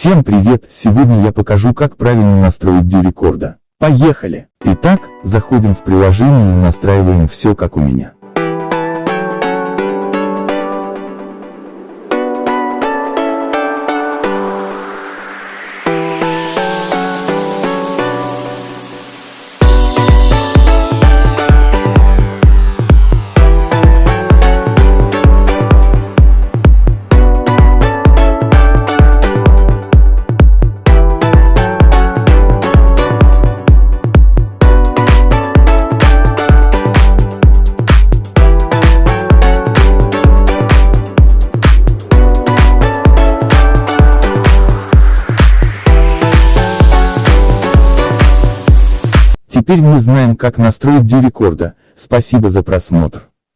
Всем привет! Сегодня я покажу как правильно настроить дю рекорда. Поехали! Итак, заходим в приложение и настраиваем все как у меня. Теперь мы знаем как настроить дю рекорда, спасибо за просмотр.